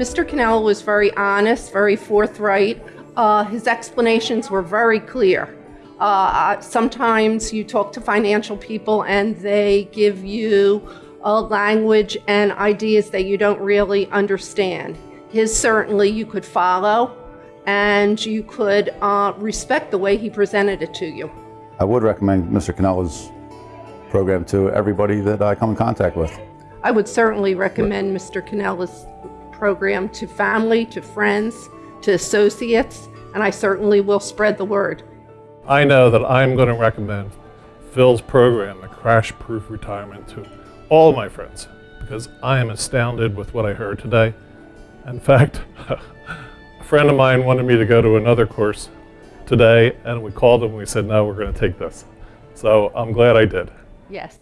Mr. Cannella was very honest, very forthright. Uh, his explanations were very clear. Uh, sometimes you talk to financial people and they give you a language and ideas that you don't really understand. His certainly you could follow and you could uh, respect the way he presented it to you. I would recommend Mr. Cannella's program to everybody that I come in contact with. I would certainly recommend Mr. Cannella's program to family, to friends, to associates, and I certainly will spread the word. I know that I'm going to recommend Phil's program, the Crash Proof Retirement, to all my friends because I am astounded with what I heard today. In fact, a friend of mine wanted me to go to another course today, and we called him and we said, no, we're going to take this. So I'm glad I did. Yes.